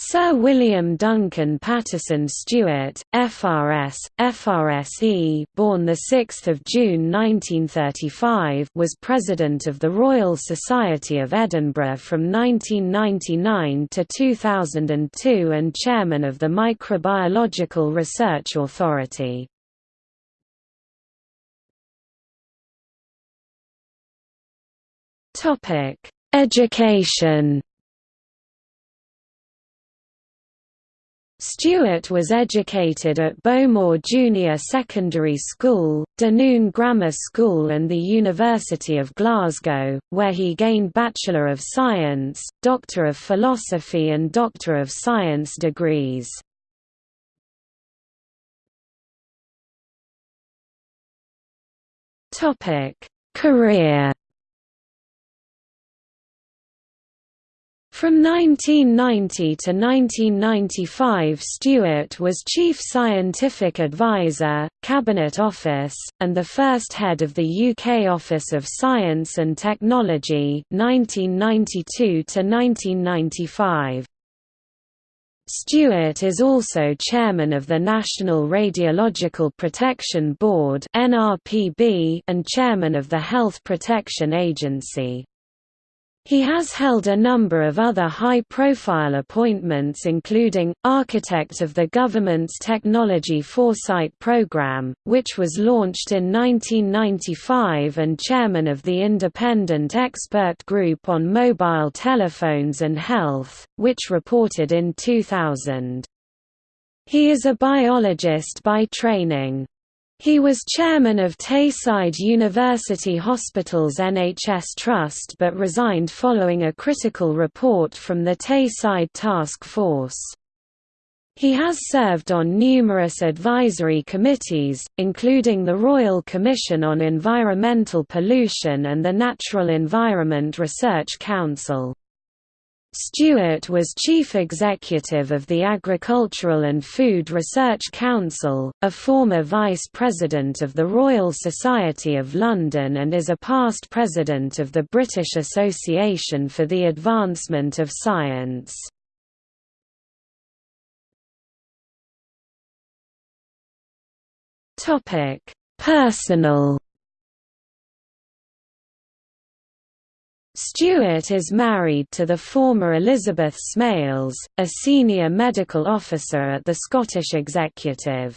Sir William Duncan Patterson Stewart, FRS, FRSE, born 6 June 1935, was President of the Royal Society of Edinburgh from 1999 to 2002 and Chairman of the Microbiological Research Authority. Topic: Education Stewart was educated at Bowmore Junior Secondary School, Dunoon Grammar School and the University of Glasgow, where he gained Bachelor of Science, Doctor of Philosophy and Doctor of Science degrees. Career From 1990 to 1995 Stewart was Chief Scientific Advisor, Cabinet Office, and the first head of the UK Office of Science and Technology 1992 to 1995. Stewart is also chairman of the National Radiological Protection Board and chairman of the Health Protection Agency. He has held a number of other high-profile appointments including, architect of the government's Technology Foresight Programme, which was launched in 1995 and chairman of the Independent Expert Group on Mobile Telephones and Health, which reported in 2000. He is a biologist by training. He was chairman of Tayside University Hospital's NHS Trust but resigned following a critical report from the Tayside Task Force. He has served on numerous advisory committees, including the Royal Commission on Environmental Pollution and the Natural Environment Research Council. Stewart was chief executive of the Agricultural and Food Research Council, a former vice president of the Royal Society of London and is a past president of the British Association for the Advancement of Science. Personal Stewart is married to the former Elizabeth Smales, a senior medical officer at the Scottish Executive.